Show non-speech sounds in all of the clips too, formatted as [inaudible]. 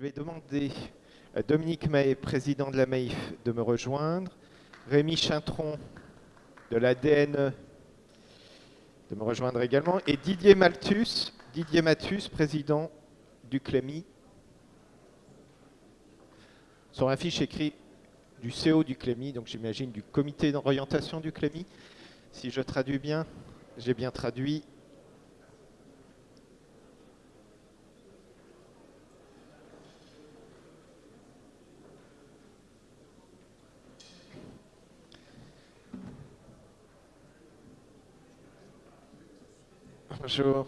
Je vais demander à Dominique Mahé, président de la MAIF, de me rejoindre. Rémi Chintron de la DNE de me rejoindre également. Et Didier Malthus, Didier Mathus, président du CLEMI. Sur la fiche écrit du CO du CLEMI, donc j'imagine du comité d'orientation du CLEMI. Si je traduis bien, j'ai bien traduit. Bonjour.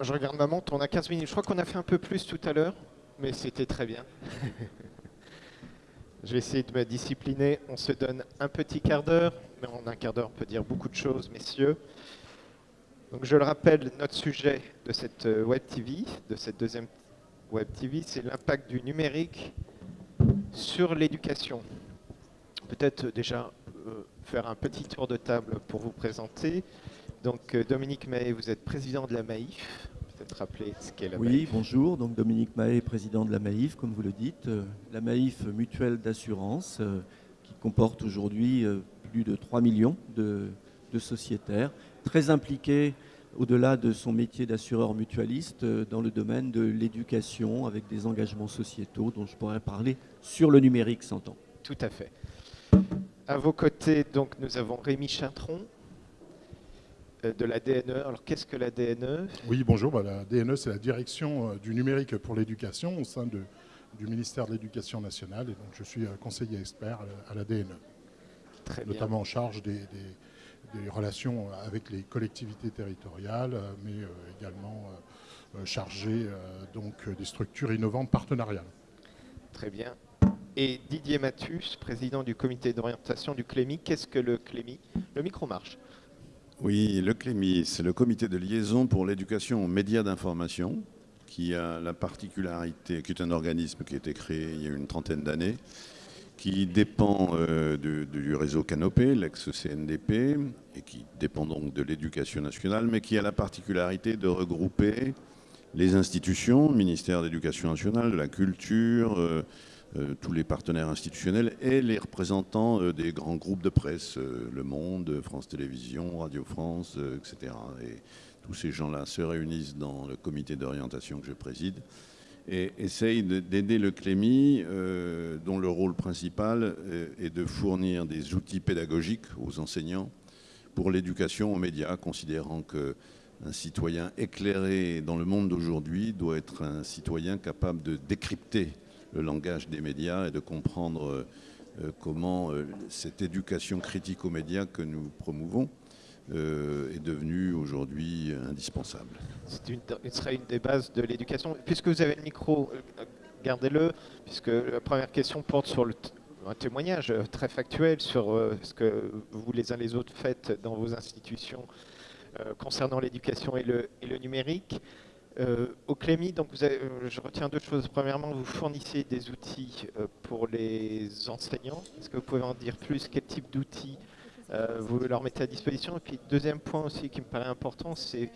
Je regarde ma montre, on a 15 minutes. Je crois qu'on a fait un peu plus tout à l'heure, mais c'était très bien. [laughs] Je vais essayer de me discipliner. On se donne un petit quart d'heure, mais en un quart d'heure, on peut dire beaucoup de choses, messieurs. Donc, je le rappelle, notre sujet de cette euh, Web TV, de cette deuxième Web TV, c'est l'impact du numérique sur l'éducation. Peut-être déjà euh, faire un petit tour de table pour vous présenter. Donc euh, Dominique Mahé, vous êtes président de la MAIF. Peut-être rappeler ce qu'est la oui, MAIF. Oui, bonjour. Donc Dominique Mahé, président de la MAIF, comme vous le dites. Euh, la MAIF mutuelle d'assurance qui comporte aujourd'hui plus de 3 millions de, de sociétaires, très impliqués au-delà de son métier d'assureur mutualiste dans le domaine de l'éducation avec des engagements sociétaux dont je pourrais parler sur le numérique, s'entend. Tout à fait. À vos côtés, donc, nous avons Rémi Chintron euh, de la DNE. Alors, qu'est-ce que la DNE Oui, bonjour. Bah, la DNE, c'est la direction euh, du numérique pour l'éducation au sein de, du ministère de l'Éducation nationale. Et donc, je suis euh, conseiller expert à la, DNE. Très bien. Notamment en charge des, des, relations avec les collectivités territoriales, mais également chargé donc, des structures innovantes partenariales. Très bien et Didier Mathus, président du comité d'orientation du CLEMI. Qu'est-ce que le CLEMI Le micro marche. Oui, le CLEMI, c'est le comité de liaison pour l'éducation aux médias d'information, qui a la particularité, qui est un organisme qui a été créé il y a une trentaine d'années, qui dépend euh, du réseau Canopé, l'ex-CNDP, et qui dépend donc de l'éducation nationale, mais qui a la particularité de regrouper les institutions, ministère de l'Éducation nationale, de la culture, euh, tous les partenaires institutionnels et les représentants euh, des grands groupes de presse, euh, Le Monde, France Télévisions, Radio France, etc. Et tous ces gens-là se réunissent dans le comité d'orientation que je préside et essayent d'aider le CLEMI, dont le rôle principal est de fournir des outils pédagogiques aux enseignants pour l'éducation aux médias, considérant qu'un citoyen éclairé dans le monde d'aujourd'hui doit être un citoyen capable de décrypter le langage des médias et de comprendre euh, euh, comment euh, cette éducation critique aux médias que nous promouvons est devenue aujourd'hui indispensable. Ce sera une des bases de l'éducation. Puisque vous avez le micro, gardez-le, puisque la première question porte sur le un témoignage très factuel sur ce que vous les uns les autres faites dans vos institutions concernant l'éducation et le numérique. Euh, au Clémy, donc euh, je retiens deux choses. Premièrement, vous fournissez des outils euh, pour les enseignants. Est-ce que vous pouvez en dire plus? Quel type d'outils vous leur mettez à disposition? Et puis, deuxième point aussi qui me paraît important, c'est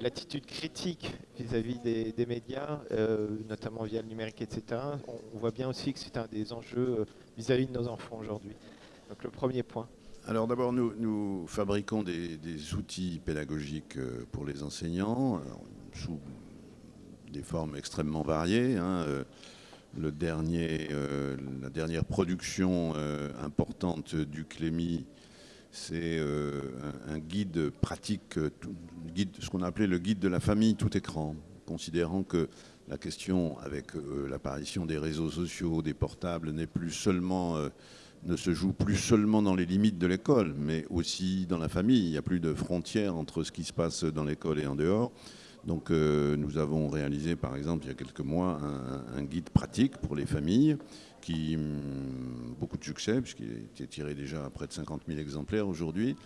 l'attitude critique vis-à-vis des, médias, notamment via le numérique, etc. On, voit bien aussi que c'est un des enjeux vis-à-vis de nos enfants aujourd'hui. Donc le premier point. Alors d'abord, nous, fabriquons des, outils pédagogiques pour les enseignants des formes extrêmement variées. Hein, euh, euh, la dernière production euh, importante du Clémy, c'est un, guide pratique, ce qu'on appelait le guide de la famille tout écran, considérant que la question avec l'apparition des réseaux sociaux, des portables, n'est plus seulement ne se joue plus seulement dans les limites de l'école, mais aussi dans la famille. Il n'y a plus de frontières entre ce qui se passe dans l'école et en dehors. Donc euh, nous avons réalisé par exemple il y a quelques mois un, guide pratique pour les familles qui hum, beaucoup de succès puisqu'il a été tiré déjà à près de 50 000 exemplaires aujourd'hui.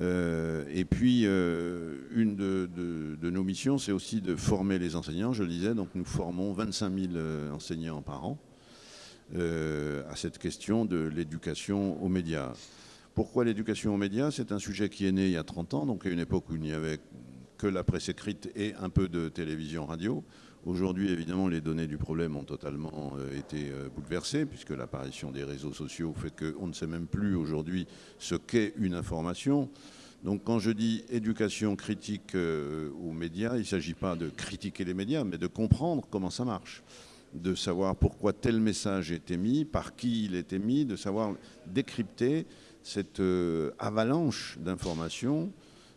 Euh, et puis euh, une de, nos missions c'est aussi de former les enseignants, je le disais, donc nous formons 25 000 enseignants par an à cette question de l'éducation aux médias. Pourquoi l'éducation aux médias? C'est un sujet qui est né il y a 30 ans, donc à une époque où il n'y avait que la presse écrite et un peu de télévision radio. Aujourd'hui, évidemment, les données du problème ont totalement euh, été euh, bouleversées, puisque l'apparition des réseaux sociaux fait qu'on ne sait même plus aujourd'hui ce qu'est une information. Donc quand je dis éducation critique euh, aux médias, il ne s'agit pas de critiquer les médias, mais de comprendre comment ça marche, de savoir pourquoi tel message est émis, par qui il est émis, de savoir décrypter cette avalanche d'informations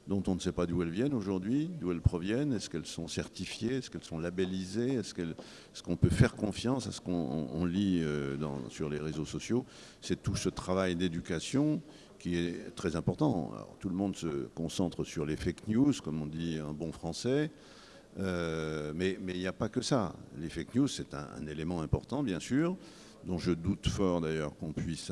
dont on ne sait pas d'où elles viennent aujourd'hui, d'où elles proviennent, est-ce qu'elles sont certifiées, est-ce qu'elles sont labellisées, est-ce qu'on peut faire confiance à ce qu'on lit euh, sur les réseaux sociaux. C'est tout ce travail d'éducation qui est très important. tout le monde se concentre sur les fake news, comme on dit en bon français, euh, mais il n'y a pas que ça. Les fake news, c'est un, élément important, bien sûr, dont je doute fort d'ailleurs qu'on puisse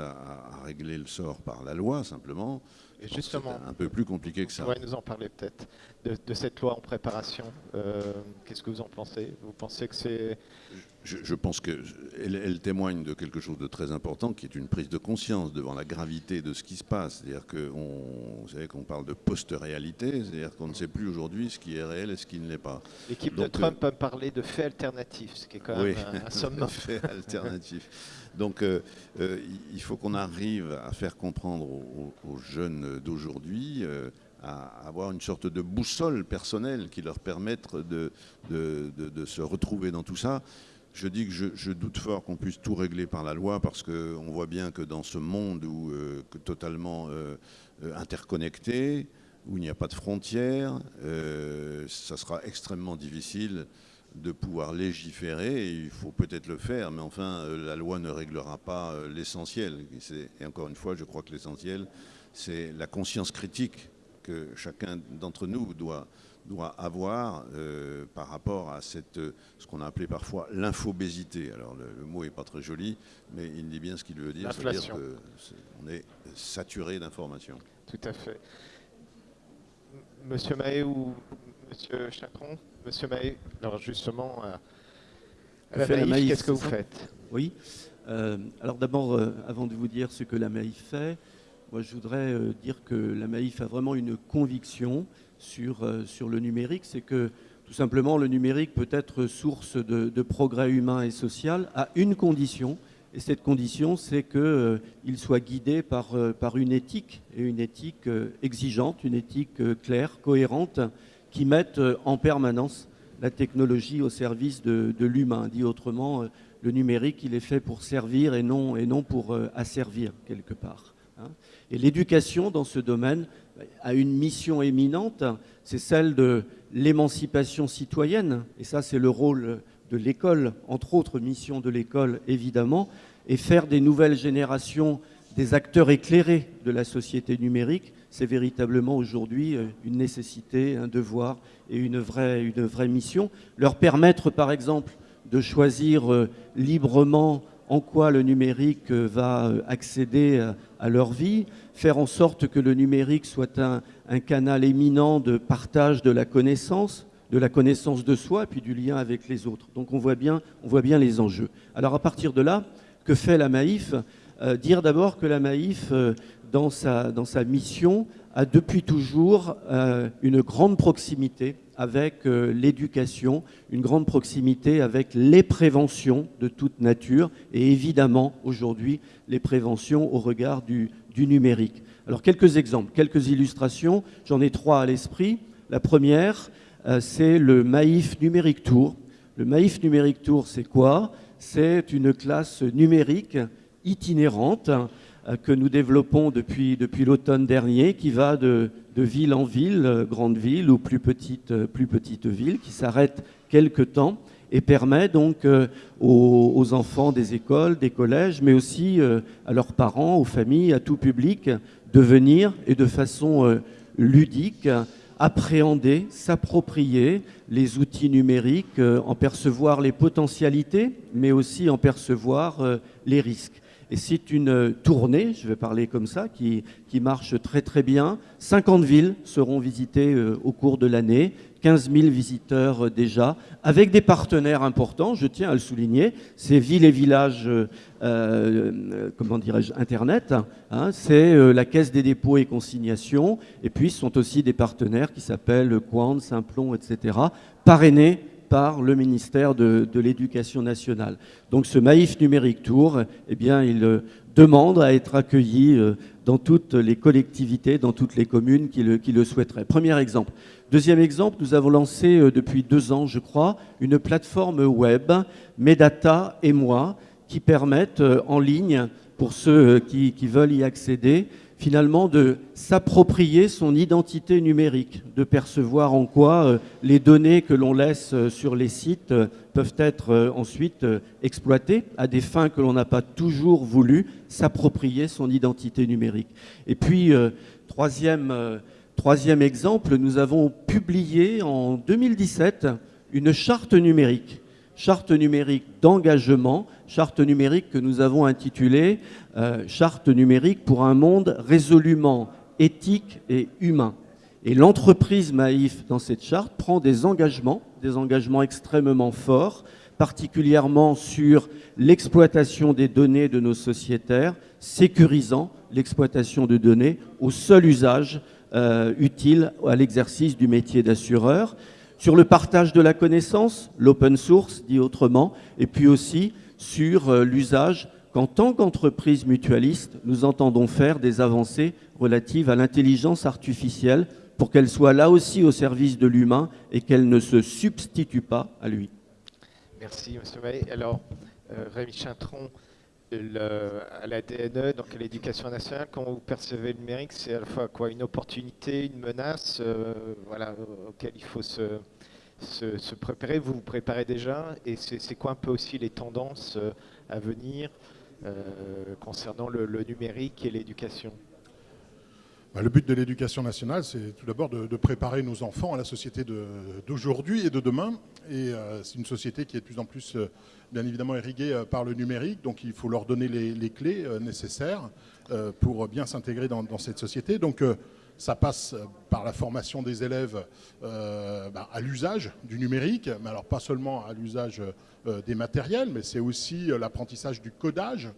régler le sort par la loi, simplement justement, un peu plus compliqué que ça. Vous pourriez nous en parler peut-être de, cette loi en préparation. Euh, qu'est-ce que vous en pensez? Vous pensez que c'est je, pense qu'elle elle témoigne de quelque chose de très important, qui est une prise de conscience devant la gravité de ce qui se passe. C'est-à-dire qu'on, qu'on parle de post-réalité, c'est-à-dire qu'on ne sait plus aujourd'hui ce qui est réel et ce qui ne l'est pas. L'équipe de Trump peut parler de faits alternatifs, ce qui est quand même un, sommet. [laughs] fait alternatif. Donc euh, euh, il faut qu'on arrive à faire comprendre aux, jeunes d'aujourd'hui euh, à avoir une sorte de boussole personnelle qui leur permette de, se retrouver dans tout ça. Je dis que je, doute fort qu'on puisse tout régler par la loi parce qu'on voit bien que dans ce monde totalement interconnecté, où il n'y a pas de frontières, ça sera extrêmement difficile de pouvoir légiférer. il faut peut-être le faire, mais enfin, la loi ne réglera pas l'essentiel. Et encore une fois, je crois que l'essentiel, c'est la conscience critique que chacun d'entre nous doit, doit avoir euh, par rapport à cette, ce qu'on a appelé parfois l'infobésité. Alors le, mot n'est pas très joli, mais il dit bien ce qu'il veut dire, c'est-à-dire qu'on est saturé d'informations. Tout à fait. Monsieur Mahé ou Monsieur Chacron? Monsieur Mahé, alors justement, à, la qu'est-ce que vous faites Oui. Euh, alors d'abord, euh, avant de vous dire ce que la Maïf fait, moi je voudrais dire que la Maïf a vraiment une conviction sur, euh, sur le numérique, c'est que tout simplement le numérique peut être source de, progrès humain et social à une condition, et cette condition, c'est qu'il euh, soit guidé par, euh, par une éthique, et une éthique exigeante, une éthique claire, cohérente, qui mette en permanence la technologie au service de, l'humain. Dit autrement, le numérique, il est fait pour servir et non, et non pour asservir quelque part. Hein. Et l'éducation dans ce domaine a une mission éminente, c'est celle de l'émancipation citoyenne, et ça c'est le rôle de l'école, entre autres missions de l'école évidemment, et faire des nouvelles générations des acteurs éclairés de la société numérique, c'est véritablement aujourd'hui euh, une nécessité, un devoir et une vraie, mission. Leur permettre par exemple de choisir euh, librement en quoi le numérique euh, va accéder à leur vie, faire en sorte que le numérique soit un, canal éminent de partage de la connaissance, de la connaissance de soi, et puis du lien avec les autres. Donc on voit bien, on voit bien les enjeux. Alors à partir de là, que fait la Maïf Dire d'abord que la Maïf, dans, sa, dans sa mission, a depuis toujours une grande proximité avec euh, l'éducation, une grande proximité avec les préventions de toute nature et évidemment aujourd'hui les préventions au regard du, numérique. Alors quelques exemples, quelques illustrations, j'en ai trois à l'esprit. La première, euh, c'est le Maïf Numérique Tour. Le Maïf Numérique Tour, c'est quoi? C'est une classe numérique itinérante euh, que nous développons depuis, l'automne dernier, qui va de, ville en ville, euh, grande ville ou plus petite, euh, plus petite ville, qui s'arrête quelque temps et permet donc aux, enfants des écoles, des collèges, mais aussi à leurs parents, aux familles, à tout public, de venir et de façon ludique appréhender, s'approprier les outils numériques, en percevoir les potentialités, mais aussi en percevoir les risques. Et c'est une tournée, je vais parler comme ça, qui, marche très très bien. 50 villes seront visitées au cours de l'année. 15 000 visiteurs déjà, avec des partenaires importants, je tiens à le souligner, ces villes et villages, euh, comment dirais-je, Internet, hein, c'est la Caisse des dépôts et consignations, et puis ce sont aussi des partenaires qui s'appellent Quant, Simplon, etc., parrainés par le ministère de, l'Éducation nationale. Donc ce Maïf Numérique Tour, eh bien, il euh, demande à être accueilli euh, dans toutes les collectivités, dans toutes les communes qui le, souhaiteraient. Premier exemple. Deuxième exemple, nous avons lancé euh, depuis deux ans, je crois, une plateforme web, Medata et moi, qui permettent en ligne, pour ceux qui veulent y accéder, finalement de s'approprier son identité numérique, de percevoir en quoi euh, les données que l'on laisse euh, sur les sites euh, peuvent être ensuite exploitées à des fins que l'on n'a pas toujours voulu, s'approprier son identité numérique. Et puis, troisième, troisième exemple, nous avons publié en 2017 une charte numérique charte numérique d'engagement, charte numérique que nous avons intitulée euh, Charte numérique pour un monde résolument éthique et humain. Et l'entreprise Maïf, dans cette charte, prend des engagements, des engagements extrêmement forts, particulièrement sur l'exploitation des données de nos sociétaires, sécurisant l'exploitation de données au seul usage euh, utile à l'exercice du métier d'assureur sur le partage de la connaissance, l'open source dit autrement, et puis aussi sur euh, l'usage qu'en tant qu'entreprise mutualiste, nous entendons faire des avancées relatives à l'intelligence artificielle pour qu'elle soit là aussi au service de l'humain et qu'elle ne se substitue pas à lui. Merci, M. May. Alors, euh, Rémi Chintron, à la DNE, donc à l'éducation nationale, quand vous percevez le numérique, c'est à la fois quoi, une opportunité, une menace, euh, voilà, auquel il faut se, se, préparer, vous vous préparez déjà, et c'est quoi un peu aussi les tendances euh, à venir euh, concernant le, numérique et l'éducation? Le but de l'éducation nationale, c'est tout d'abord de, préparer nos enfants à la société d'aujourd'hui et de demain. Et euh, c'est une société qui est de plus en plus, bien évidemment, irriguée par le numérique. Donc il faut leur donner les, clés nécessaires pour bien s'intégrer dans, cette société. Donc ça passe par la formation des élèves euh, bah, à l'usage du numérique, mais alors pas seulement à l'usage euh, des matériels, mais c'est aussi euh, l'apprentissage du codage,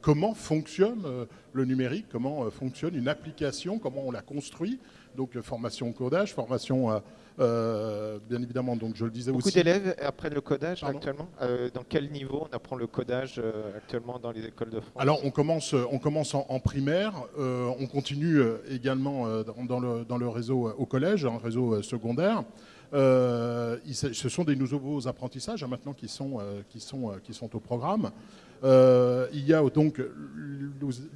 comment fonctionne le numérique, comment fonctionne une application, comment on la construit. Donc formation au codage, formation euh, bien évidemment, donc je le disais Beaucoup aussi. Beaucoup d'élèves apprennent le codage actuellement euh, Dans quel niveau on apprend le codage euh, actuellement dans les écoles de France? Alors on commence, on commence en, primaire, on continue également dans, le, dans le réseau au collège, un réseau secondaire. ce sont des nouveaux apprentissages hein, maintenant qui sont, qui, sont, qui sont au programme. Il y a donc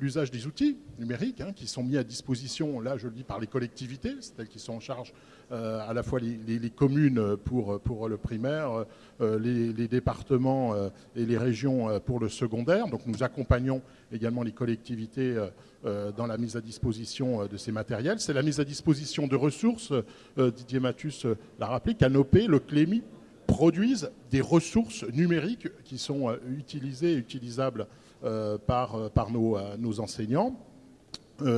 l'usage des outils numériques hein, qui sont mis à disposition, là je le dis par les collectivités, c'est elles qui sont en charge euh, à la fois les, communes pour, pour le primaire, euh, les, départements euh, et les régions pour le secondaire. Donc nous accompagnons également les collectivités dans la mise à disposition de ces matériels. C'est la mise à disposition de ressources, Didier Mathus l'a rappelé, Canopé, le Clémy produisent des ressources numériques qui sont utilisées et utilisables par, par nos, enseignants.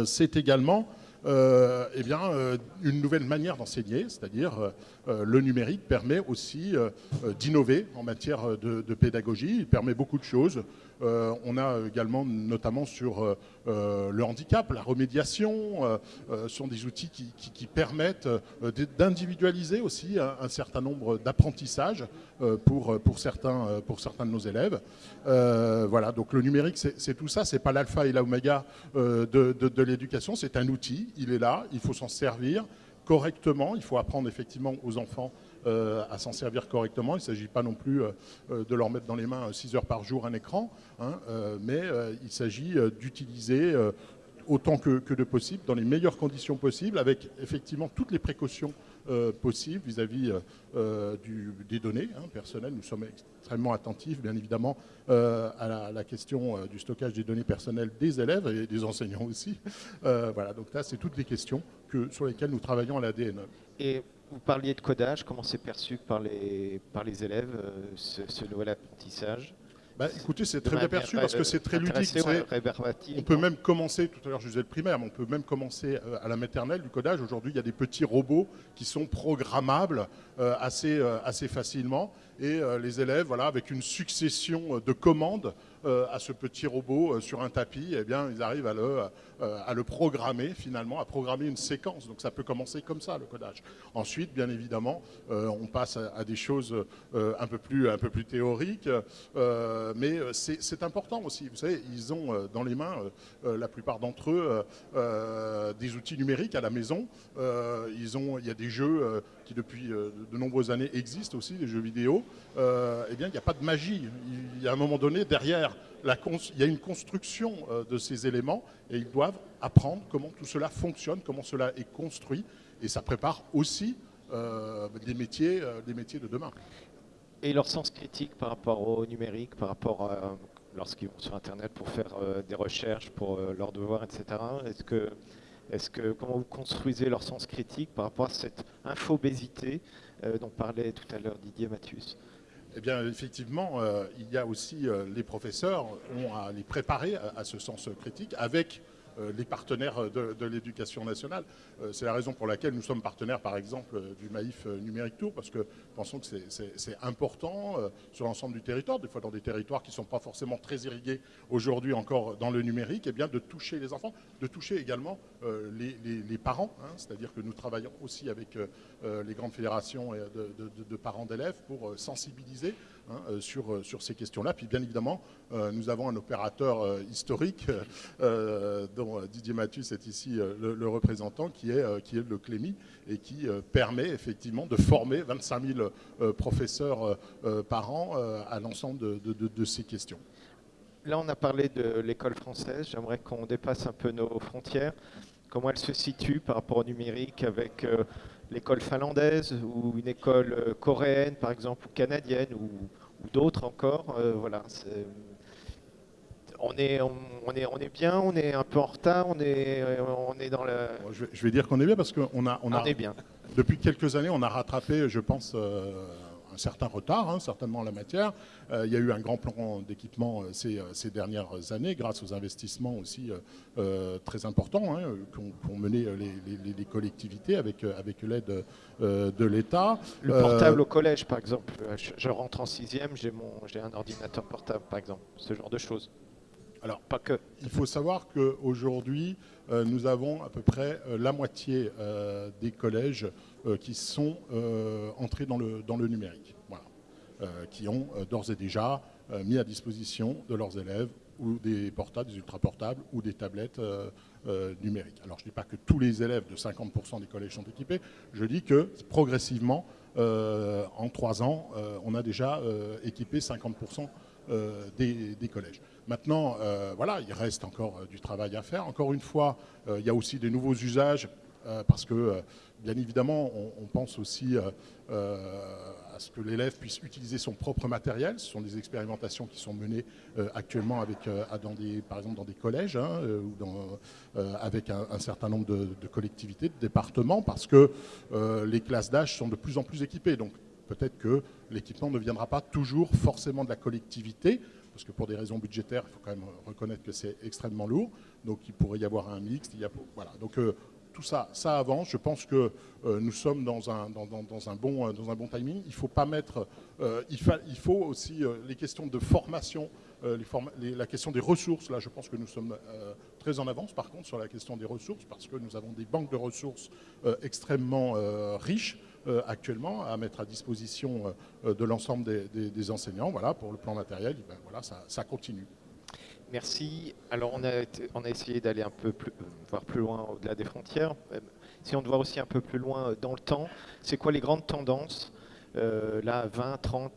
C'est également euh, eh euh, une nouvelle manière d'enseigner, c'est-à-dire euh, le numérique permet aussi d'innover en matière de, pédagogie. Il permet beaucoup de choses. On a également, notamment sur le handicap, la remédiation, sont des outils qui, permettent d'individualiser aussi un, certain nombre d'apprentissages pour, certains, de nos élèves. voilà, donc le numérique, c'est tout ça. C'est pas l'alpha et l'oméga de, l'éducation, c'est un outil il est là, il faut s'en servir correctement, il faut apprendre effectivement aux enfants euh, à s'en servir correctement. Il ne s'agit pas non plus euh, euh, de leur mettre dans les mains 6 heures par jour un écran, hein, mais il s'agit d'utiliser autant que, de possible, dans les meilleures conditions possibles, avec effectivement toutes les précautions possibles vis-à-vis des données hein, personnelles. Nous sommes extrêmement attentifs, bien évidemment, à la, question du stockage des données personnelles des élèves et des enseignants aussi. voilà, donc là, c'est toutes les questions que, sur lesquelles nous travaillons à l'ADN. Et vous parliez de codage, comment c'est perçu par les, par les élèves, ce, ce nouvel apprentissage? Bah, écoutez, c'est très bien perçu parce euh, que c'est très ludique. ouais, On peut même commencer, tout à l'heure je disais le primaire, mais on peut même commencer euh, à la maternelle du codage. Aujourd'hui, il y a des petits robots qui sont programmables euh, assez, euh, assez facilement. Et euh, les élèves, voilà, avec une succession de commandes euh, à ce petit robot euh, sur un tapis, eh bien, ils arrivent à le, euh, à le programmer finalement, à programmer une séquence. Donc ça peut commencer comme ça, le codage. Ensuite, bien évidemment, euh, on passe à, des choses euh, un, peu plus, un peu plus théoriques. euh, mais euh, c'est important aussi. Vous savez, ils ont euh, dans les mains, euh, euh, la plupart d'entre eux, euh, euh, des outils numériques à la maison. Euh, ils ont, il y a des jeux euh, qui depuis euh, de nombreuses années existent aussi, des jeux vidéo. Euh, eh bien, il n'y a pas de magie. Il y a un moment donné, derrière, il y a une construction euh, de ces éléments et ils doivent apprendre comment tout cela fonctionne, comment cela est construit. Et ça prépare aussi euh, des, métiers, euh, métiers de demain. Et leur sens critique par rapport au numérique, par rapport à lorsqu'ils vont sur Internet pour faire euh, des recherches, pour euh, leurs devoirs, etc. Est-ce que, que, comment vous construisez leur sens critique par rapport à cette infobésité euh, dont parlait tout à l'heure Didier Mathius? Eh bien, effectivement, euh, il y a aussi euh, les professeurs ont à les préparer à, ce sens critique avec les partenaires de, de l'éducation nationale. Euh, c'est la raison pour laquelle nous sommes partenaires, par exemple, euh, du Maïf euh, Numérique Tour, parce que pensons que c'est- important euh, sur l'ensemble du territoire, des fois dans des territoires qui ne sont pas forcément très irrigués aujourd'hui encore dans le numérique, eh bien, de toucher les enfants, de toucher également euh, les, parents, hein, c'est-à-dire que nous travaillons aussi avec euh, euh, les grandes fédérations et de, parents d'élèves pour euh, sensibiliser hein, euh, sur, euh, sur ces questions-là. Puis bien évidemment, euh, nous avons un opérateur historique dont Didier Mathius est ici le, représentant, qui est, qui est le Clémy et qui permet effectivement de former 25 000 euh, professeurs par an à l'ensemble de, de- de- ces questions. Là, on a parlé de l'école française. J'aimerais qu'on dépasse un peu nos frontières. Comment elle se situe par rapport au numérique avec l'école finlandaise ou une école euh, coréenne, par exemple, ou canadienne, ou, ou d'autres encore. Euh, voilà. On est, on, on est, on est bien, on est un peu en retard, on est, euh, on est dans le. Je, vais, je vais dire qu'on est bien parce qu'on a, on On, a, est bien. Depuis quelques années, on a rattrapé, je pense, euh, un certain retard, hein, certainement en la matière. Euh, il y a eu un grand plan d'équipement euh, ces, euh, ces dernières années, grâce aux investissements aussi très importants hein, qu'ont qu'ont mené les, les- les collectivités avec, avec l'aide de l'État. Le portable au collège, par exemple. Je, je rentre en sixième, j'ai un ordinateur portable, par exemple. Ce genre de choses. Alors, Pas que. Il faut savoir qu'aujourd'hui, nous avons à peu près euh, la moitié euh, des collèges euh, qui sont euh, entrés dans le, numérique. Euh, qui ont euh, d'ores et déjà euh, mis à disposition de leurs élèves ou des portables, des ultraportables ou des tablettes euh, euh, numériques. Alors je ne dis pas que tous les élèves de 50% des collèges sont équipés, je dis que progressivement, euh, en trois ans, euh, on a déjà euh, équipé 50% euh, des, des collèges. Maintenant, euh, voilà, il reste encore euh, du travail à faire. Encore une fois, euh, il y a aussi des nouveaux usages parce que, bien évidemment, on, pense aussi à ce que l'élève puisse utiliser son propre matériel. Ce sont des expérimentations qui sont menées actuellement avec, des, par exemple dans des collèges hein, ou avec un, certain nombre de, collectivités, de départements, parce que les classes d'âge sont de plus en plus équipées. Peut-être que l'équipement ne viendra pas toujours forcément de la collectivité, parce que pour des raisons budgétaires, il faut quand même reconnaître que c'est extrêmement lourd. Donc il pourrait y avoir un mixte. Il y a, voilà. Donc euh, tout ça, ça avance. Je pense que euh, nous sommes dans un, bon, timing. Il faut pas mettre. euh, il, il faut aussi les questions de formation, la question des ressources. Là, je pense que nous sommes très en avance, par contre, sur la question des ressources, parce que nous avons des banques de ressources extrêmement riches actuellement à mettre à disposition euh, de l'ensemble des, enseignants. Voilà, pour le plan matériel, ben, voilà, ça, continue. Merci. Alors, on a, on a essayé d'aller un peu plus, euh, voir plus loin au-delà des frontières. Euh, Si on doit aussi un peu plus loin euh, dans le temps, c'est quoi les grandes tendances Euh, Là, 20, 30,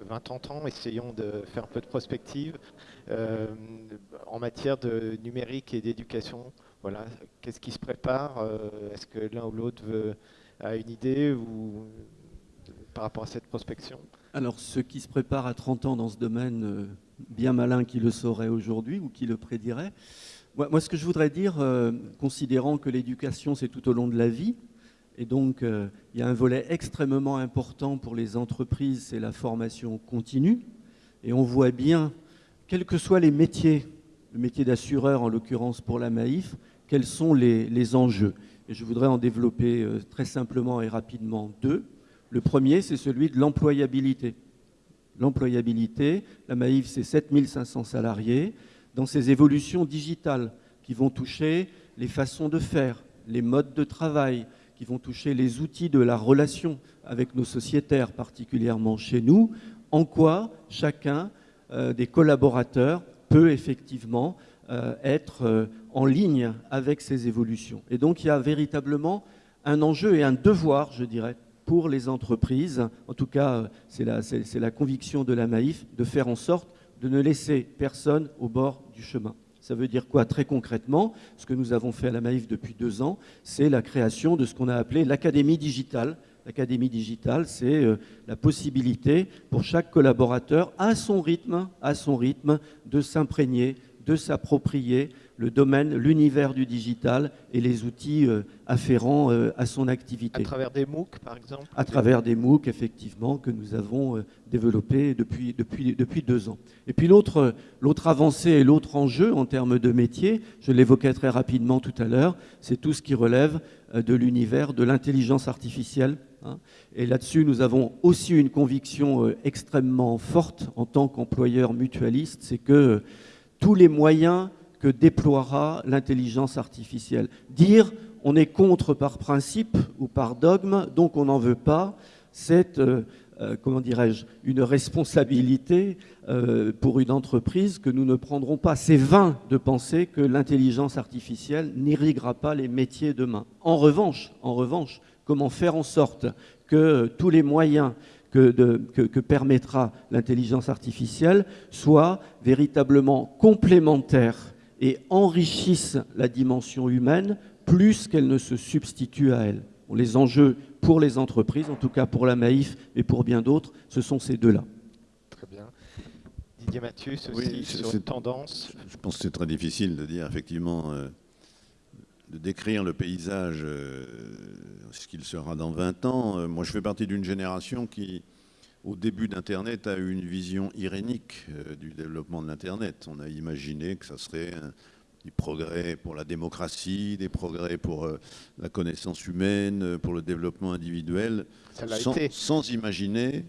20, 30 ans, essayons de faire un peu de prospective euh, en matière de numérique et d'éducation. Voilà, qu'est-ce qui se prépare Euh, Est-ce que l'un ou l'autre veut- a une idée ou par rapport à cette prospection Alors, ceux qui se préparent à 30 ans dans ce domaine, euh, bien malin qui le saurait aujourd'hui ou qui le prédirait. Moi, ce que je voudrais dire, euh, considérant que l'éducation, c'est tout au long de la vie, et donc euh, il y a un volet extrêmement important pour les entreprises, c'est la formation continue. Et on voit bien, quels que soient les métiers, le métier d'assureur en l'occurrence pour la Maïf, quels sont les, enjeux. Et je voudrais en développer euh, très simplement et rapidement deux. Le premier, c'est celui de l'employabilité. L'employabilité, la Maïf, c'est 7500 salariés. Dans ces évolutions digitales qui vont toucher les façons de faire, les modes de travail, qui vont toucher les outils de la relation avec nos sociétaires, particulièrement chez nous, en quoi chacun euh, des collaborateurs peut effectivement être euh, en ligne avec ces évolutions. Et donc il y a véritablement un enjeu et un devoir, je dirais, pour les entreprises, en tout cas c'est la, conviction de la Maïf, de faire en sorte de ne laisser personne au bord du chemin. Ça veut dire quoi Très concrètement, ce que nous avons fait à la Maïf depuis deux ans, c'est la création de ce qu'on a appelé l'Académie digitale. L'Académie digitale, c'est euh, la possibilité pour chaque collaborateur, à son rythme, à son rythme, de s'imprégner de s'approprier le domaine, l'univers du digital et les outils euh, afférents euh, à son activité. À travers des MOOC, par exemple? À travers des MOOC, effectivement, que nous avons euh, développés depuis, depuis, depuis deux ans. Et puis l'autre avancée et l'autre enjeu en termes de métier, je l'évoquais très rapidement tout à l'heure, c'est tout ce qui relève de l'univers de l'intelligence artificielle. Hein. Et là-dessus, nous avons aussi une conviction extrêmement forte en tant qu'employeur mutualiste, c'est que tous les moyens que déploiera l'intelligence artificielle. Dire on est contre par principe ou par dogme, donc on n'en veut pas, c'est, euh, euh, comment dirais-je, une responsabilité euh, pour une entreprise que nous ne prendrons pas. C'est vain de penser que l'intelligence artificielle n'irriguera pas les métiers demain. En en revanche, comment faire en sorte que tous les moyens que, permettra l'intelligence artificielle soient véritablement complémentaires et enrichissent la dimension humaine plus qu'elle ne se substitue à elle. les enjeux pour les entreprises, en tout cas pour la Maïf et pour bien d'autres, ce sont ces deux-là. Très bien. Didier Mathieu, aussi sur une tendance Je pense que c'est très difficile de dire effectivement... Euh, de décrire le paysage, euh, ce qu'il sera dans 20 ans. Euh, moi, je fais partie d'une génération qui, au début d'Internet, a eu une vision irénique euh, du développement de l'Internet. On a imaginé que ça serait des progrès pour la démocratie, des progrès pour la connaissance humaine, pour le développement individuel, sans, sans, imaginer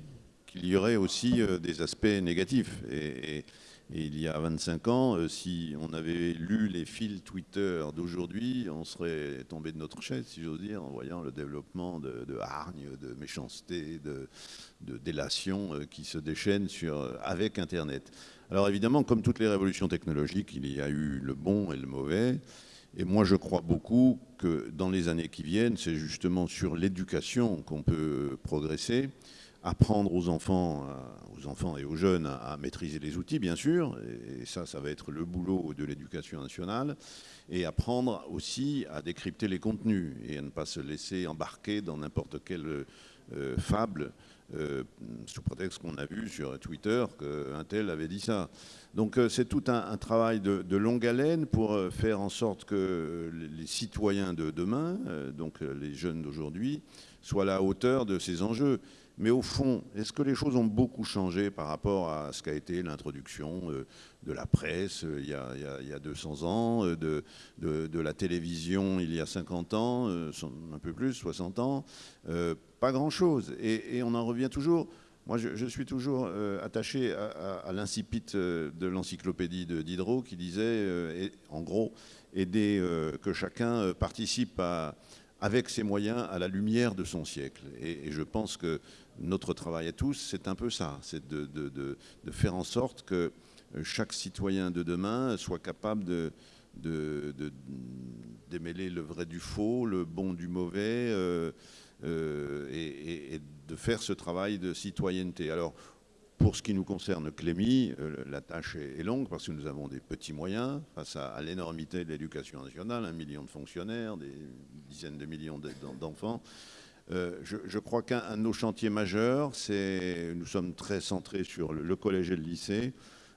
qu'il y aurait aussi des aspects négatifs. Et, et il y a 25 ans, euh, si on avait lu les fils Twitter d'aujourd'hui, on serait tombé de notre chaise, si j'ose dire, en voyant le développement de, hargne, de méchanceté, de, délation euh, qui se déchaînent sur, euh, avec Internet. Alors évidemment, comme toutes les révolutions technologiques, il y a eu le bon et le mauvais. Et moi, je crois beaucoup que dans les années qui viennent, c'est justement sur l'éducation qu'on peut progresser apprendre aux enfants, aux enfants et aux jeunes à, maîtriser les outils, bien sûr, et, ça, ça va être le boulot de l'éducation nationale, et apprendre aussi à décrypter les contenus et à ne pas se laisser embarquer dans n'importe quelle euh, fable euh, sous prétexte qu'on a vu sur Twitter qu'un tel avait dit ça. Donc euh, c'est tout un, travail de, longue haleine pour faire en sorte que les citoyens de demain, donc les jeunes d'aujourd'hui, soient à la hauteur de ces enjeux. Mais au fond, est-ce que les choses ont beaucoup changé par rapport à ce qu'a été l'introduction euh, de la presse euh, il y, a, 200 ans, euh, de, la télévision il y a 50 ans, un peu plus, 60 ans Pas grand-chose. Et, on en revient toujours. Moi, je, suis toujours attaché à, l'incipit de l'encyclopédie de Diderot qui disait, en gros, aider que chacun participe avec ses moyens à la lumière de son siècle. et je pense que notre travail à tous, c'est un peu ça, c'est de, faire en sorte que euh, chaque citoyen de demain soit capable de, démêler le vrai du faux, le bon du mauvais, euh, euh, et, de faire ce travail de citoyenneté. Alors, pour ce qui nous concerne, Clémy, la tâche est, longue parce que nous avons des petits moyens face à l'énormité de l'éducation nationale, un million de fonctionnaires, des dizaines de millions d'enfants. Euh, je, crois qu'un de nos chantiers majeurs, c'est, nous sommes très centrés sur le, collège et le lycée,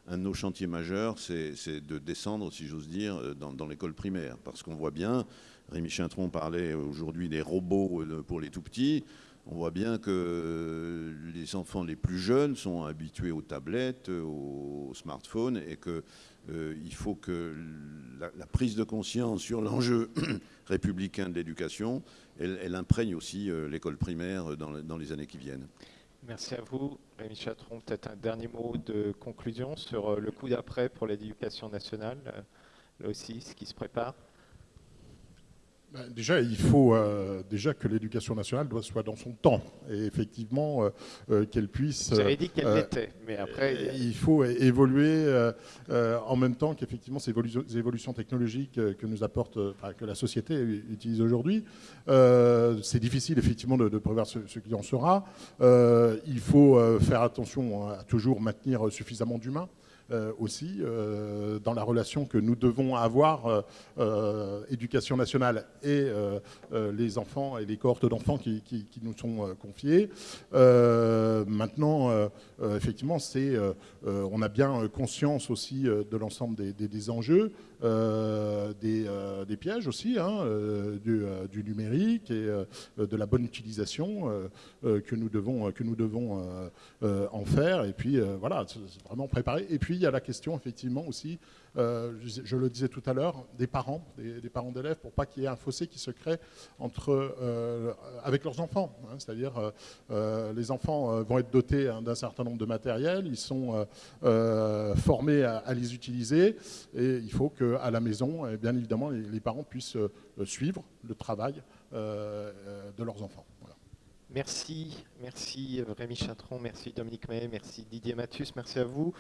un de nos chantiers majeurs, c'est de descendre, si j'ose dire, dans, l'école primaire. Parce qu'on voit bien Rémi Chintron parlait aujourd'hui des robots pour les tout petits. On voit bien que les enfants les plus jeunes sont habitués aux tablettes, aux smartphones, et qu'il faut que la, prise de conscience sur l'enjeu [clears throat] républicain de l'éducation, elle, imprègne aussi l'école primaire dans les années qui viennent. Merci à vous. Rémi Chatron, peut-être un dernier mot de conclusion sur euh, le coup d'après pour l'éducation nationale, euh, là aussi, ce qui se prépare ben, déjà, il faut euh, déjà que l'éducation nationale doit soit dans son temps et effectivement qu'elle puisse. Vous avez dit qu'elle l'était, mais après. Il faut évoluer en même temps qu'effectivement ces évolutions technologiques que nous apporte, que la société utilise aujourd'hui. C'est difficile effectivement de, prévoir ce, ce, qui en sera. il faut faire attention à toujours maintenir suffisamment d'humains. Euh, aussi euh, dans la relation que nous devons avoir, euh, éducation nationale et les enfants et les cohortes d'enfants qui, nous sont confiés. maintenant, effectivement, c'est, on a bien conscience aussi de l'ensemble des, enjeux. Des, pièges aussi hein, du, numérique et de la bonne utilisation que nous devons, que nous devons en faire. Et puis voilà, vraiment préparer. Et puis il y a la question effectivement aussi, euh, je, le disais tout à l'heure, des parents, des, parents d'élèves, pour pas qu'il y ait un fossé qui se crée entre, euh, avec leurs enfants. Hein. C'est-à-dire, euh, les enfants vont être dotés hein, d'un certain nombre de matériels, ils sont formés à, les utiliser, et il faut qu'à la maison, bien évidemment, les, parents puissent suivre le travail de leurs enfants. Merci, merci Rémi Chatron, merci Dominique May, merci Didier Mathus, merci à vous.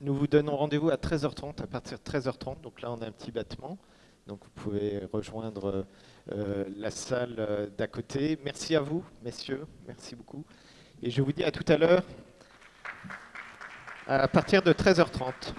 Nous vous donnons rendez-vous à 13h30, à partir de 13h30. Donc là, on a un petit battement. Donc vous pouvez rejoindre euh, la salle euh, d'à côté. Merci à vous, messieurs. Merci beaucoup. Et je vous dis à tout à l'heure, à partir de 13h30.